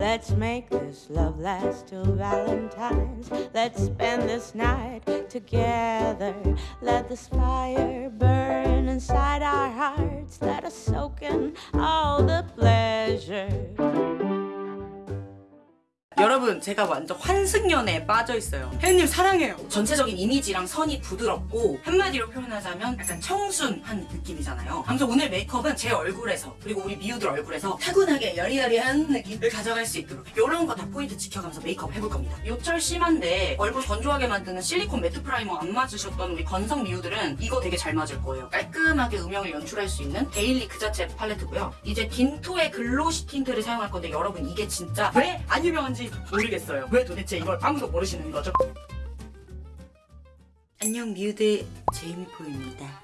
Let's make this love last till Valentine's. Let's spend this night together. Let this fire burn inside our hearts. Let us soak in all the 여러분 제가 완전 환승연애에 빠져있어요. 혜연님 사랑해요. 전체적인 이미지랑 선이 부드럽고 한마디로 표현하자면 약간 청순한 느낌이잖아요. 아무튼 오늘 메이크업은 제 얼굴에서 그리고 우리 미우들 얼굴에서 타고나게 여리여리한 느낌을 가져갈 수 있도록 이런 거 다 포인트 지켜가면서 메이크업 해볼 겁니다. 요철 심한데 얼굴 건조하게 만드는 실리콘 matte primer 안 맞으셨던 우리 건성 미우들은 이거 되게 잘 맞을 거예요. 깔끔하게 음영을 연출할 수 있는 daily 그 자체 팔레트고요. 이제 딘토의 glossy tint를 사용할 건데 여러분 이게 진짜 왜 안 유명한지 모르겠어요. 왜 도대체 이걸 아무도 모르시는 거죠? 안녕 미우들 제이미포입니다.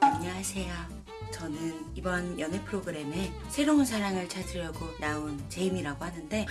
안녕하세요. 저는 이번 연애 프로그램에 새로운 사랑을 찾으려고 나온 제이미라고 하는데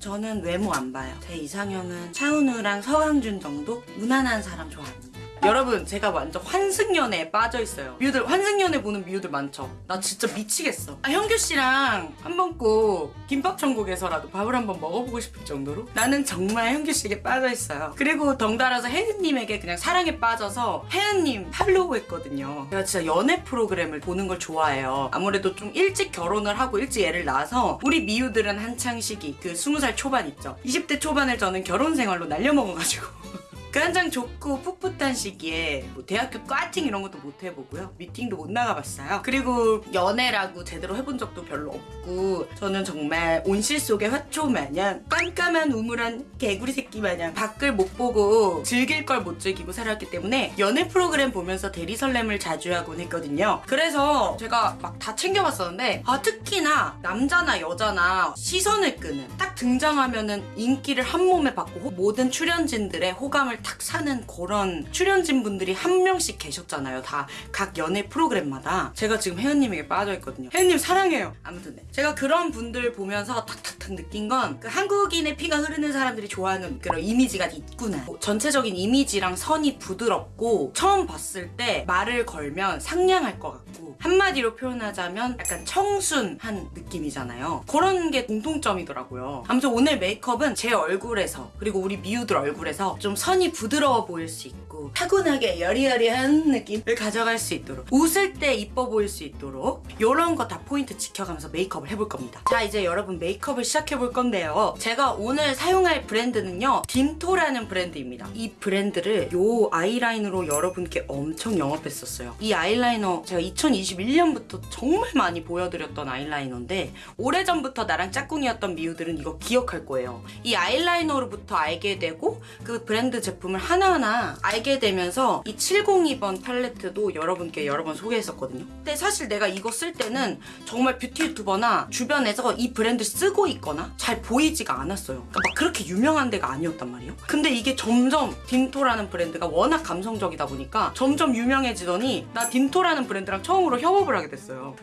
저는 외모 안 봐요. 제 이상형은 차은우랑 서강준 정도 무난한 사람 좋아합니다 여러분 제가 완전 환승연애에 빠져있어요. 미우들 환승연애 보는 미우들 많죠? 나 진짜 미치겠어. 아, 현규씨랑 한 번 꼭 김밥천국에서라도 밥을 한번 먹어보고 싶을 정도로? 나는 정말 현규씨에게 빠져있어요. 그리고 덩달아서 혜은님에게 그냥 사랑에 빠져서 혜은님 팔로우 했거든요. 제가 진짜 연애 프로그램을 보는 걸 좋아해요. 아무래도 좀 일찍 결혼을 하고 일찍 애를 낳아서 우리 미우들은 한창 시기 그 20살 초반 있죠? 20대 초반을 저는 결혼 생활로 날려먹어가지고 그 한창 좋고 풋풋한 시기에 뭐 대학교 과팅 이런 것도 못 해보고요. 미팅도 못 나가봤어요. 그리고 연애라고 제대로 해본 적도 별로 없고 저는 정말 온실 속의 화초 마냥 깜깜한 우물한 개구리 새끼 마냥 밖을 못 보고 즐길 걸 못 즐기고 살았기 때문에 연애 프로그램 보면서 대리 설렘을 자주 하곤 했거든요. 그래서 제가 막 다 챙겨봤었는데 아 특히나 남자나 여자나 시선을 끄는 딱 등장하면은 인기를 한 몸에 받고 호- 모든 출연진들의 호감을 탁 사는 그런 출연진 분들이 한 명씩 계셨잖아요. 다 각 연애 프로그램마다 제가 지금 혜연님에게 빠져있거든요. 혜연님 사랑해요. 아무튼 네. 제가 그런 분들 보면서 탁탁탁 느낀 건 그 한국인의 피가 흐르는 사람들이 좋아하는 그런 이미지가 있구나. 뭐 전체적인 이미지랑 선이 부드럽고 처음 봤을 때 말을 걸면 상냥할 것 같고 한마디로 표현하자면 약간 청순한 느낌이잖아요. 그런 게 공통점이더라고요. 아무튼 오늘 메이크업은 제 얼굴에서 그리고 우리 미우들 얼굴에서 좀 선이 부드러워 보일 수 있고 타고나게 여리여리한 느낌을 가져갈 수 있도록 웃을 때 이뻐 보일 수 있도록 이런 거 다 포인트 지켜가면서 메이크업을 해볼 겁니다. 자 이제 여러분 메이크업을 시작해 볼 건데요. 제가 오늘 사용할 브랜드는요. 딘토라는 브랜드입니다. 이 브랜드를 요 아이라이너로 여러분께 엄청 영업했었어요. 이 아이라이너 제가 2021년부터 정말 많이 보여드렸던 아이라이너인데 오래전부터 나랑 짝꿍이었던 미우들은 이거 기억할 거예요. 이 아이라이너로부터 알게 되고 그 브랜드 제품을 하나하나 알게 되면서 이 702번 팔레트도 여러분께 여러 번 소개했었거든요. 근데 사실 내가 이거 쓸 때는 정말 뷰티 유튜버나 주변에서 이 브랜드 쓰고 있거나 잘 보이지가 않았어요. 그러니까 막 그렇게 유명한 데가 아니었단 말이에요. 근데 이게 점점 딘토라는 브랜드가 워낙 감성적이다 보니까 점점 유명해지더니 나 딘토라는 브랜드랑 처음으로 협업을 하게 됐어요.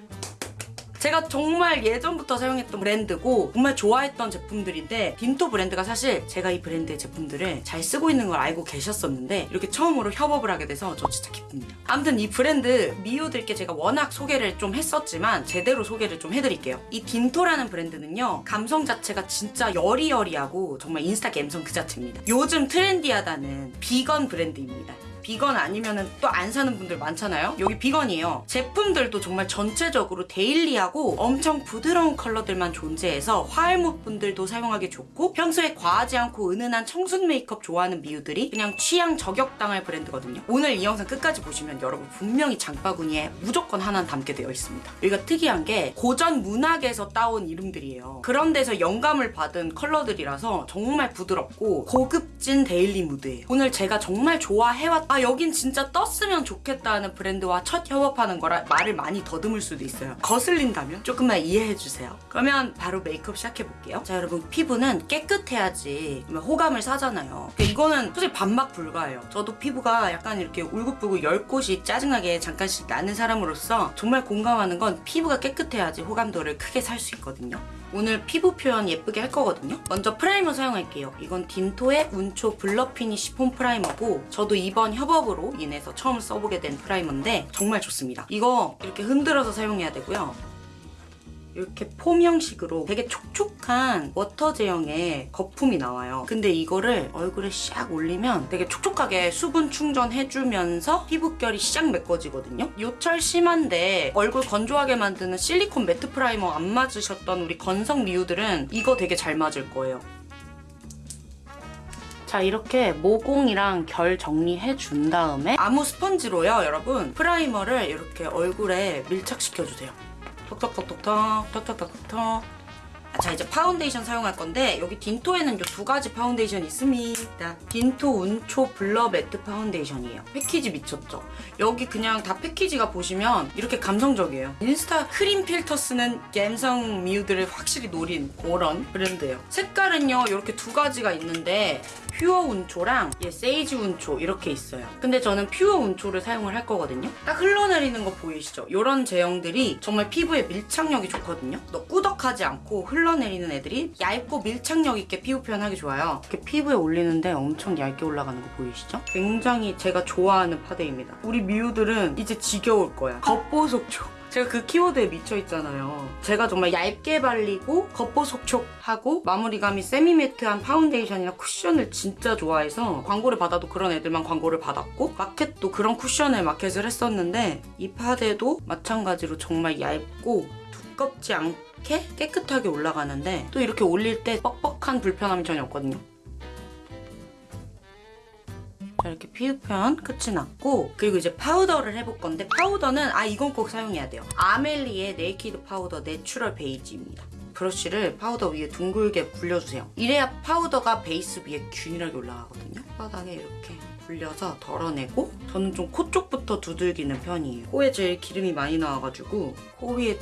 제가 정말 예전부터 사용했던 브랜드고 정말 좋아했던 제품들인데 딘토 브랜드가 사실 제가 이 브랜드의 제품들을 잘 쓰고 있는 걸 알고 계셨었는데 이렇게 처음으로 협업을 하게 돼서 저 진짜 기쁩니다. 아무튼 이 브랜드 미우들께 제가 워낙 소개를 좀 했었지만 제대로 소개를 좀 해드릴게요. 이 딘토라는 브랜드는요 감성 자체가 진짜 여리여리하고 정말 인스타 감성 그 자체입니다. 요즘 트렌디하다는 비건 브랜드입니다. 비건 아니면은 또 안 사는 분들 많잖아요. 여기 비건이에요. 제품들도 정말 전체적으로 daily하고 엄청 부드러운 컬러들만 존재해서 화알못 분들도 사용하기 좋고 평소에 과하지 않고 은은한 청순 메이크업 좋아하는 미우들이 그냥 취향 저격당할 브랜드거든요. 오늘 이 영상 끝까지 보시면 여러분 분명히 장바구니에 무조건 하나는 담게 되어 있습니다. 여기가 특이한 게 고전 문학에서 따온 이름들이에요. 그런 데서 영감을 받은 컬러들이라서 정말 부드럽고 고급진 daily 무드예요. 오늘 제가 정말 좋아해왔 아 여긴 진짜 떴으면 좋겠다는 브랜드와 첫 협업하는 거라 말을 많이 더듬을 수도 있어요. 거슬린다면 조금만 이해해주세요. 그러면 바로 메이크업 시작해볼게요. 자 여러분 피부는 깨끗해야지 호감을 사잖아요. 이거는 솔직히 반박 불가해요. 저도 피부가 약간 이렇게 울긋불긋 열꽃이 짜증나게 잠깐씩 나는 사람으로서 정말 공감하는 건 피부가 깨끗해야지 호감도를 크게 살 수 있거든요. 오늘 피부 표현 예쁘게 할 거거든요. 먼저 primer 사용할게요. 이건 딘토의 운초 blur finish foam primer고 저도 이번 협업으로 인해서 처음 써보게 된 primer인데 정말 좋습니다. 이거 이렇게 흔들어서 사용해야 되고요. 이렇게 foam 형식으로 되게 촉촉한 water 제형의 거품이 나와요. 근데 이거를 얼굴에 샥 올리면 되게 촉촉하게 수분 충전해주면서 피부결이 샥 메꿔지거든요. 요철 심한데 얼굴 건조하게 만드는 실리콘 matte primer 안 맞으셨던 우리 건성 미우들은 이거 되게 잘 맞을 거예요. 자 이렇게 모공이랑 결 정리해 준 다음에 아무 스펀지로요 여러분 primer를 이렇게 얼굴에 밀착시켜 주세요 톡톡톡톡톡 톡톡톡톡 자 이제 파운데이션 사용할 건데 여기 딘토에는 요 두 가지 파운데이션 있습니다 딘토 운초 blur matte foundation이에요 패키지 미쳤죠 여기 그냥 다 패키지가 보시면 이렇게 감성적이에요 인스타 크림 필터 쓰는 갬성 미우들을 확실히 노린 그런 브랜드예요 색깔은요 이렇게 두 가지가 있는데 pure 운초랑 얘 sage 운초 이렇게 있어요. 근데 저는 pure 운초를 사용을 할 거거든요. 딱 흘러내리는 거 보이시죠? 이런 제형들이 정말 피부에 밀착력이 좋거든요. 너무 꾸덕하지 않고 흘러 내리는 애들이 얇고 밀착력 있게 피부 표현하기 좋아요. 이렇게 피부에 올리는데 엄청 얇게 올라가는 거 보이시죠? 굉장히 제가 좋아하는 파데입니다. 우리 미우들은 이제 지겨울 거야. 겉보속촉. 제가 그 키워드에 미쳐있잖아요. 제가 정말 얇게 발리고 겉보속촉하고 마무리감이 semi-matte한 파운데이션이나 쿠션을 진짜 좋아해서 광고를 받아도 그런 애들만 광고를 받았고 마켓도 그런 쿠션을 마켓을 했었는데 이 파데도 마찬가지로 정말 얇고 두껍지 않 게 깨끗하게 올라가는데 또 이렇게 올릴 때 뻑뻑한 불편함이 전혀 없거든요. 자 이렇게 피부 표현 끝이 났고 그리고 이제 파우더를 해볼 건데 파우더는 아 이건 꼭 사용해야 돼요. 아멜리의 naked powder natural beige입니다. 브러쉬를 파우더 위에 둥글게 굴려주세요. 이래야 파우더가 베이스 위에 균일하게 올라가거든요. 바닥에 이렇게 굴려서 덜어내고 저는 좀 코 쪽부터 두들기는 편이에요. 코에 제일 기름이 많이 나와가지고 코 위에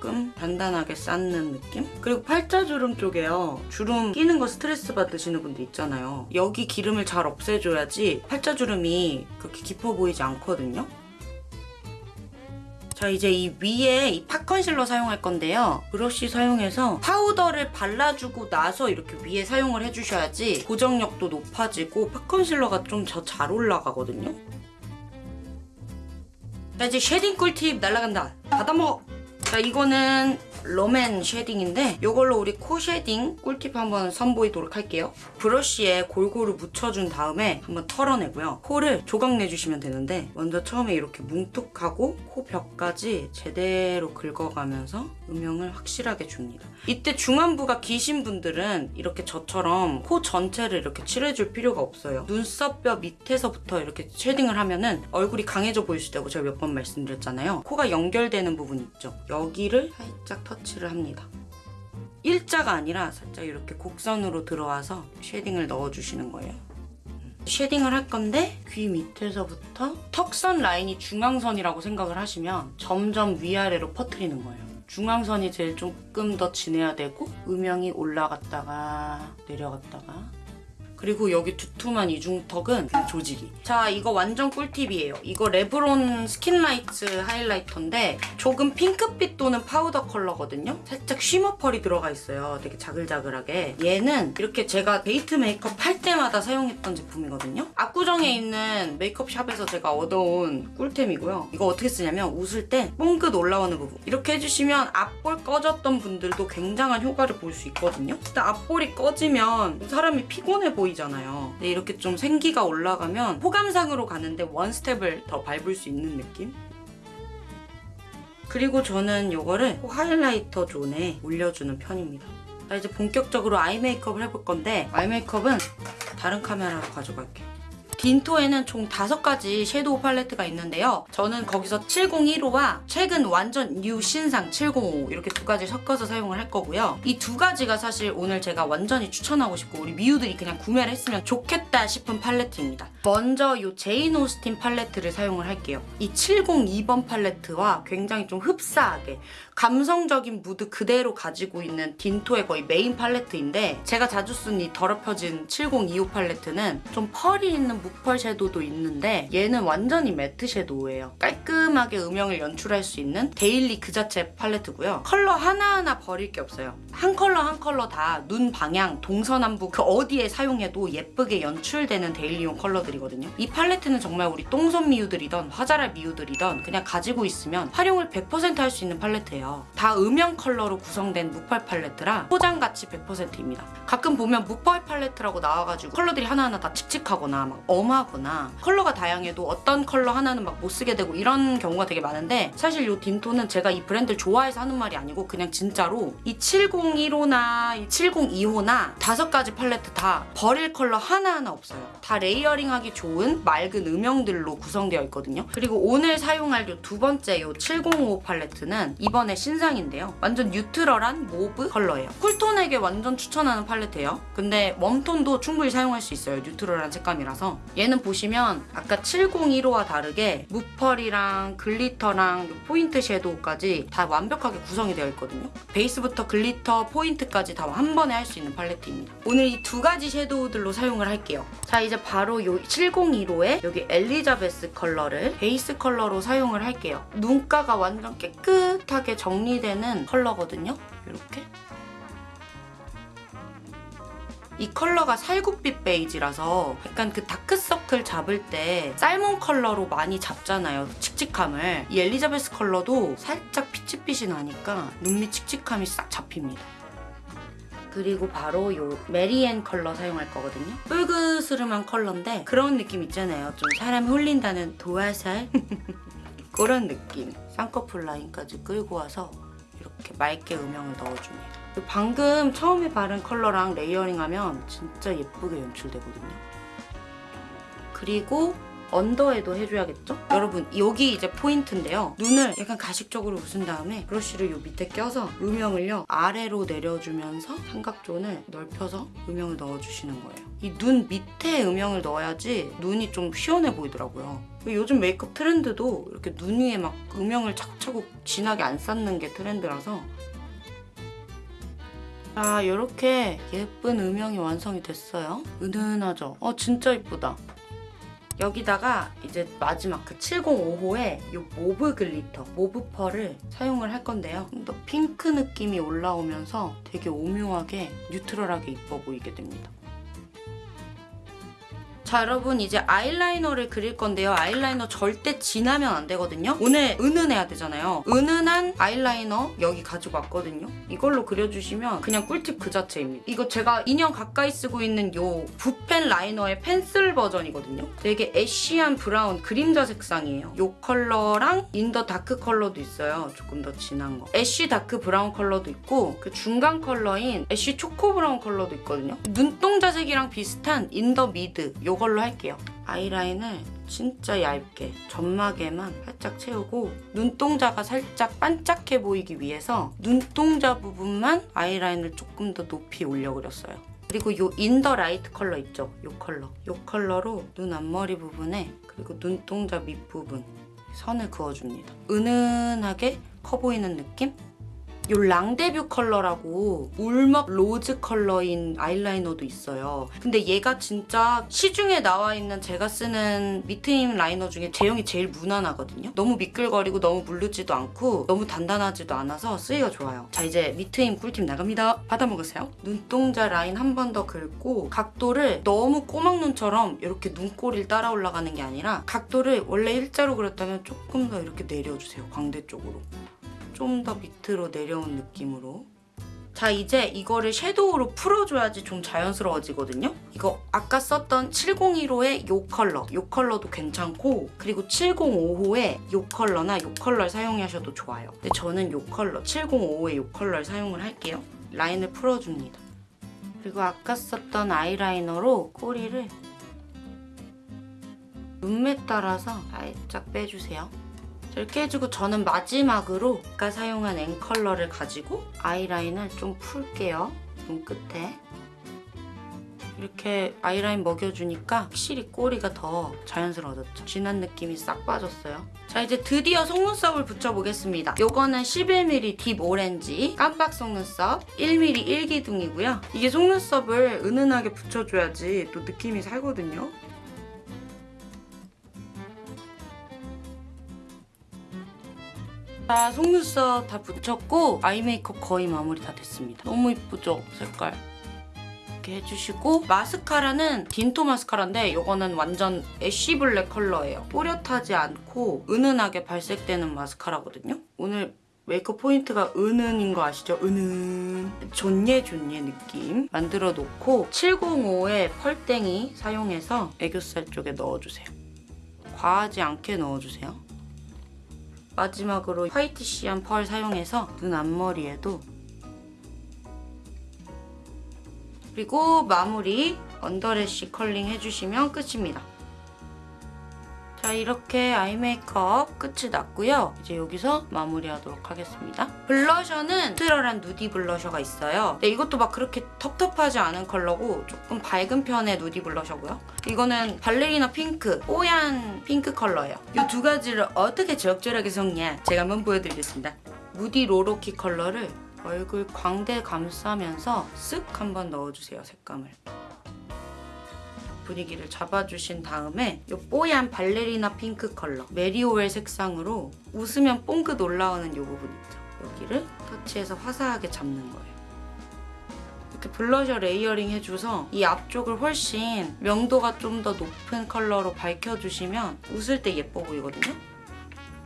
조금 단단하게 쌓는 느낌? 그리고 팔자주름 쪽에요. 주름 끼는 거 스트레스 받으시는 분들 있잖아요. 여기 기름을 잘 없애줘야지 팔자주름이 그렇게 깊어 보이지 않거든요. 자 이제 이 위에 이 팟 컨실러 사용할 건데요. 브러쉬 사용해서 파우더를 발라주고 나서 이렇게 위에 사용을 해주셔야지 고정력도 높아지고 팟 컨실러가 좀 더 잘 올라가거든요. 자 이제 shading 꿀팁 날라간다. 받아먹어! 자 이거는 롬앤 shading인데 이걸로 우리 코 shading 꿀팁 한번 선보이도록 할게요. 브러쉬에 골고루 묻혀준 다음에 한번 털어내고요. 코를 조각 내주시면 되는데 먼저 처음에 이렇게 뭉툭하고 코 벽까지 제대로 긁어가면서 음영을 확실하게 줍니다. 이때 중안부가 기신 분들은 이렇게 저처럼 코 전체를 이렇게 칠해줄 필요가 없어요. 눈썹뼈 밑에서부터 이렇게 shading을 하면은 얼굴이 강해져 보일 수 있다고 제가 몇 번 말씀드렸잖아요. 코가 연결되는 부분 있죠. 여기를 살짝 터치를 합니다. 일자가 아니라 살짝 이렇게 곡선으로 들어와서 shading을 넣어주시는 거예요. shading을 할 건데 귀 밑에서부터 턱선 라인이 중앙선이라고 생각을 하시면 점점 위아래로 퍼트리는 거예요. 중앙선이 제일 조금 더 진해야 되고 음영이 올라갔다가 내려갔다가 그리고 여기 두툼한 이중턱은 조지기. 자, 이거 완전 꿀팁이에요. 이거 레브론 skinlight highlighter인데 조금 핑크빛 도는 파우더 컬러거든요. 살짝 shimmer pearl이 들어가 있어요. 되게 자글자글하게. 얘는 이렇게 제가 데이트 메이크업 할 때마다 사용했던 제품이거든요. 압구정에 있는 메이크업 샵에서 제가 얻어온 꿀템이고요. 이거 어떻게 쓰냐면 웃을 때 봉긋 올라오는 부분 이렇게 해주시면 앞볼 꺼졌던 분들도 굉장한 효과를 볼 수 있거든요. 일단 앞볼이 꺼지면 사람이 피곤해 보이 보이잖아요. 근데 이렇게 좀 생기가 올라가면 호감상으로 가는데 one step을 더 밟을 수 있는 느낌? 그리고 저는 이거를 highlighter zone에 올려주는 편입니다. 자 이제 본격적으로 eye 메이크업을 해볼 건데 eye 메이크업은 다른 카메라로 가져갈게요. 딘토에는 총 5가지 섀도우 팔레트가 있는데요. 저는 거기서 701호와 최근 완전 뉴 신상 705 이렇게 두 가지 섞어서 사용을 할 거고요. 이 두 가지가 사실 오늘 제가 완전히 추천하고 싶고 우리 미우들이 그냥 구매를 했으면 좋겠다 싶은 팔레트입니다. 먼저 이 제인 오스틴 팔레트를 사용을 할게요. 이 702번 팔레트와 굉장히 좀 흡사하게 감성적인 무드 그대로 가지고 있는 딘토의 거의 메인 팔레트인데 제가 자주 쓴 이 더럽혀진 702호 팔레트는 좀 펄이 있는 무펄 섀도우도 있는데 얘는 완전히 matte 섀도우예요. 깔끔하게 음영을 연출할 수 있는 daily 그 자체 팔레트고요. 컬러 하나하나 버릴 게 없어요. 한 컬러 한 컬러 다 눈 방향, 동서남북 그 어디에 사용해도 예쁘게 연출되는 daily용 컬러들이거든요. 이 팔레트는 정말 우리 똥손 미우들이던 화잘알 미우들이던 그냥 가지고 있으면 활용을 100%할 수 있는 팔레트예요. 다 음영 컬러로 구성된 무펄 팔레트라 소장가치 100%입니다. 가끔 보면 무펄 팔레트라고 나와가지고 컬러들이 하나하나 다 칙칙하거나 막 엄하거나 컬러가 다양해도 어떤 컬러 하나는 막 못 쓰게 되고 이런 경우가 되게 많은데 사실 이 딘토는 제가 이 브랜드를 좋아해서 하는 말이 아니고 그냥 진짜로 이 701호나 이 702호나 다섯 가지 팔레트 다 버릴 컬러 하나하나 없어요. 다 layering하기 좋은 맑은 음영들로 구성되어 있거든요. 그리고 오늘 사용할 요두 번째 요705 팔레트는 이번에 신상인데요. 완전 neutral한 mauve 컬러예요. cool톤에게 완전 추천하는 팔레트예요. 근데 warm톤도 충분히 사용할 수 있어요. neutral한 색감이라서. 얘는 보시면 아까 701호와 다르게 무펄이랑 glitter랑 요 포인트 섀도우까지 다 완벽하게 구성이 되어 있거든요. 베이스부터 glitter, 포인트까지 다 한 번에 할 수 있는 팔레트입니다. 오늘 이 두 가지 섀도우들로 사용을 할게요. 자 이제 바로 요 701호에 여기 엘리자베스 컬러를 베이스 컬러로 사용을 할게요. 눈가가 완전 깨끗하게 정리되는 컬러거든요. 이렇게 이 컬러가 살구빛 베이지라서 약간 그 다크서클 잡을 때 salmon 컬러로 많이 잡잖아요. 칙칙함을. 이 엘리자베스 컬러도 살짝 peach빛이 나니까 눈밑 칙칙함이 싹 잡힙니다. 그리고 바로 요 메리앤 컬러 사용할 거거든요. 불그스름한 컬러인데 그런 느낌 있잖아요. 좀 사람 홀린다는 도화살? 그런 느낌. 쌍꺼풀 라인까지 끌고 와서 이렇게 맑게 음영을 넣어줍니다. 방금 처음에 바른 컬러랑 layering 하면 진짜 예쁘게 연출되거든요. 그리고 언더에도 해줘야겠죠? 여러분 여기 이제 포인트인데요. 눈을 약간 가식적으로 웃은 다음에 브러쉬를 요 밑에 껴서 음영을요 아래로 내려주면서 삼각존을 넓혀서 음영을 넣어주시는 거예요. 이 눈 밑에 음영을 넣어야지 눈이 좀 시원해 보이더라고요. 요즘 메이크업 트렌드도 이렇게 눈 위에 막 음영을 차곡차곡 진하게 안 쌓는 게 트렌드라서 자 이렇게 예쁜 음영이 완성이 됐어요. 은은하죠? 어 진짜 예쁘다. 여기다가 이제 마지막 그 705호에 이 mauve glitter, mauve 펄을 사용을 할 건데요. 좀 더 핑크 느낌이 올라오면서 되게 오묘하게 neutral하게 이뻐 보이게 됩니다. 자 여러분 이제 아이라이너를 그릴 건데요. 아이라이너 절대 진하면 안 되거든요. 오늘 은은해야 되잖아요. 은은한 아이라이너 여기 가지고 왔거든요. 이걸로 그려주시면 그냥 꿀팁 그 자체입니다. 이거 제가 2년 가까이 쓰고 있는 요 붓펜 라이너의 펜슬 버전이거든요. 되게 ash한 브라운 그림자 색상이에요. 요 컬러랑 in the dark 컬러도 있어요. 조금 더 진한 거. ash dark brown 컬러도 있고 그 중간 컬러인 ash choco brown 컬러도 있거든요. 눈동자색이랑 비슷한 in the mid 요 요걸로 할게요. 아이라인을 진짜 얇게 점막에만 살짝 채우고 눈동자가 살짝 반짝해 보이기 위해서 눈동자 부분만 아이라인을 조금 더 높이 올려 그렸어요. 그리고 이 in the light 컬러 있죠? 이 컬러. 이 컬러로 눈 앞머리 부분에 그리고 눈동자 밑부분 선을 그어줍니다. 은은하게 커 보이는 느낌? 이 랑데뷰 컬러라고 울먹 rose 컬러인 아이라이너도 있어요. 근데 얘가 진짜 시중에 나와 있는 제가 쓰는 밑트임 liner 중에 제형이 제일 무난하거든요. 너무 미끌거리고 너무 물르지도 않고 너무 단단하지도 않아서 쓰기가 좋아요. 자 이제 밑트임 꿀팁 나갑니다. 받아먹으세요. 눈동자 라인 한 번 더 긁고 각도를 너무 꼬막눈처럼 이렇게 눈꼬리를 따라 올라가는 게 아니라 각도를 원래 일자로 그렸다면 조금 더 이렇게 내려주세요. 광대 쪽으로. 좀 더 밑으로 내려온 느낌으로 자 이제 이거를 섀도우로 풀어줘야지 좀 자연스러워지거든요. 이거 아까 썼던 701호의 이 컬러, 이 컬러도 괜찮고 그리고 705호의 이 컬러나 이 컬러를 사용하셔도 좋아요. 근데 저는 이 컬러, 705호의 이 컬러를 사용을 할게요. 라인을 풀어줍니다. 그리고 아까 썼던 아이라이너로 꼬리를 눈매 따라서 살짝 빼주세요. 이렇게 해주고 저는 마지막으로 아까 사용한 앤 컬러를 가지고 아이라인을 좀 풀게요. 눈 끝에. 이렇게 아이라인 먹여주니까 확실히 꼬리가 더 자연스러워졌죠. 진한 느낌이 싹 빠졌어요. 자 이제 드디어 속눈썹을 붙여보겠습니다. 요거는 11mm deep 오렌지 깜빡 속눈썹 1mm 1기둥이고요. 이게 속눈썹을 은은하게 붙여줘야지 또 느낌이 살거든요. 자, 속눈썹 다 붙였고 eye 메이크업 거의 마무리 다 됐습니다. 너무 이쁘죠? 색깔. 이렇게 해주시고 마스카라는 딘토 마스카라인데 이거는 완전 ash black 컬러예요. 또렷하지 않고 은은하게 발색되는 마스카라거든요. 오늘 메이크업 포인트가 은은인 거 아시죠? 은은 존예 존예 느낌 만들어 놓고 705의 펄땡이 사용해서 애교살 쪽에 넣어주세요. 과하지 않게 넣어주세요. 마지막으로 whitish한 펄 사용해서 눈 앞머리에도 그리고 마무리 underlash curling 해주시면 끝입니다. 자 이렇게 eye 메이크업 끝이 났고요. 이제 여기서 마무리하도록 하겠습니다. 블러셔는 neutral한 nudy 블러셔가 있어요. 근데 이것도 막 그렇게 텁텁하지 않은 컬러고 조금 밝은 편의 nudy 블러셔고요. 이거는 발레리나 핑크, 뽀얀 핑크 컬러예요. 이 두 가지를 어떻게 적절하게 섞냐 제가 한번 보여드리겠습니다. nudy 로로키 컬러를 얼굴 광대 감싸면서 쓱 한번 넣어주세요, 색감을. 분위기를 잡아주신 다음에 이 뽀얀 발레리나 핑크 컬러 메리오웰 색상으로 웃으면 뽕긋 올라오는 이 부분 있죠. 여기를 터치해서 화사하게 잡는 거예요. 이렇게 블러셔 layering 해줘서 이 앞쪽을 훨씬 명도가 좀 더 높은 컬러로 밝혀주시면 웃을 때 예뻐 보이거든요.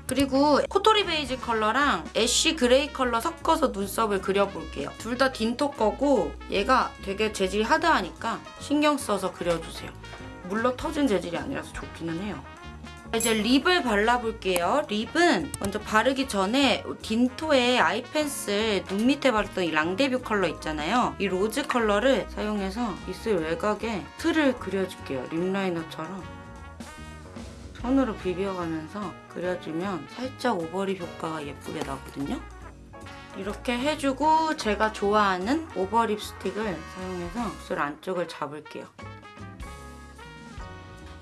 그리고 코토리 베이지 컬러랑 ash gray 컬러 섞어서 눈썹을 그려볼게요. 둘 다 딘토 거고 얘가 되게 재질이 hard하니까 신경 써서 그려주세요. 물러 터진 재질이 아니라서 좋기는 해요. 이제 lip을 발라볼게요. lip은 먼저 바르기 전에 딘토의 eye pencil 눈 밑에 바르던 이 rendezvous 컬러 있잖아요. 이 로즈 컬러를 사용해서 입술 외곽에 틀을 그려줄게요. lip liner처럼. 손으로 비벼가면서 그려주면 살짝 overlip 효과가 예쁘게 나거든요. 이렇게 해주고 제가 좋아하는 over lip stick을 사용해서 입술 안쪽을 잡을게요.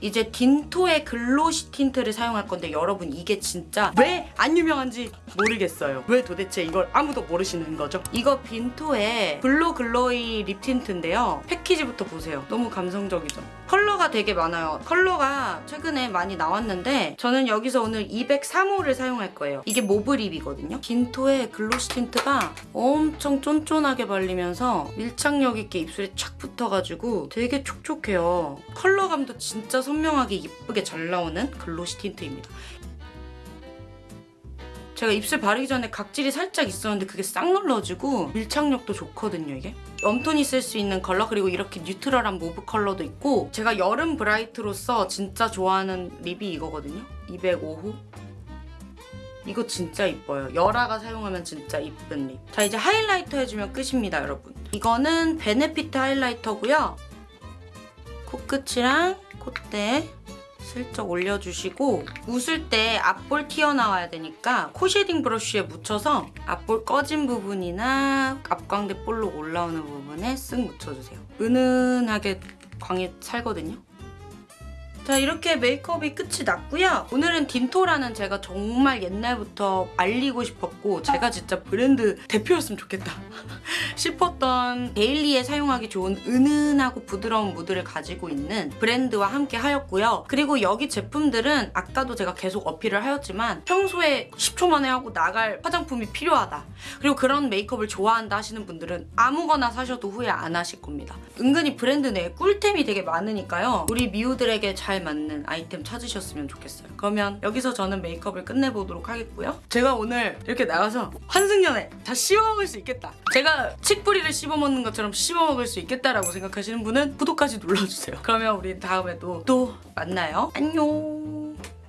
이제 딘토의 glossy tint를 사용할 건데 여러분 이게 진짜 왜 안 유명한지 모르겠어요. 왜 도대체 이걸 아무도 모르시는 거죠? 이거 딘토의 blur glowy lip tint인데요. 패키지부터 보세요. 너무 감성적이죠? 컬러가 되게 많아요. 컬러가 최근에 많이 나왔는데 저는 여기서 오늘 203호를 사용할 거예요. 이게 mauve lip이거든요. 딘토의 glossy tint가 엄청 쫀쫀하게 발리면서 밀착력 있게 입술에 착 붙어가지고 되게 촉촉해요. 컬러감도 진짜 선명하게 예쁘게 잘 나오는 glossy tint입니다. 제가 입술 바르기 전에 각질이 살짝 있었는데 그게 싹 눌러지고 밀착력도 좋거든요 이게. warm tone이 쓸 수 있는 컬러 그리고 이렇게 neutral한 mauve 컬러도 있고 제가 여름 bright로서 진짜 좋아하는 lip이 이거거든요. 205호. 이거 진짜 이뻐요. 열아가 사용하면 진짜 이쁜 lip. 자 이제 highlighter 해주면 끝입니다 여러분. 이거는 베네피트 highlighter고요. 코끝이랑 콧대 슬쩍 올려주시고 웃을 때 앞볼 튀어나와야 되니까 코 shading brush에 묻혀서 앞볼 꺼진 부분이나 앞광대 볼록 올라오는 부분에 쓱 묻혀주세요. 은은하게 광이 살거든요. 자 이렇게 메이크업이 끝이 났고요. 오늘은 딘토라는 제가 정말 옛날부터 알리고 싶었고 제가 진짜 브랜드 대표였으면 좋겠다 싶었던 데일리에 사용하기 좋은 은은하고 부드러운 무드를 가지고 있는 브랜드와 함께 하였고요. 그리고 여기 제품들은 아까도 제가 계속 어필을 하였지만 평소에 10초 만에 하고 나갈 화장품이 필요하다. 그리고 그런 메이크업을 좋아한다 하시는 분들은 아무거나 사셔도 후회 안 하실 겁니다. 은근히 브랜드 내에 꿀템이 되게 많으니까요. 우리 미우들에게 잘 맞는 아이템 찾으셨으면 좋겠어요. 그러면 여기서 저는 메이크업을 끝내보도록 하겠고요. 제가 오늘 이렇게 나가서 환승연애 다 씹어먹을 수 있겠다. 제가 칡뿌리를 씹어먹는 것처럼 씹어먹을 수 있겠다라고 생각하시는 분은 구독까지 눌러주세요. 그러면 우리 다음에 또, 또 만나요. 안녕.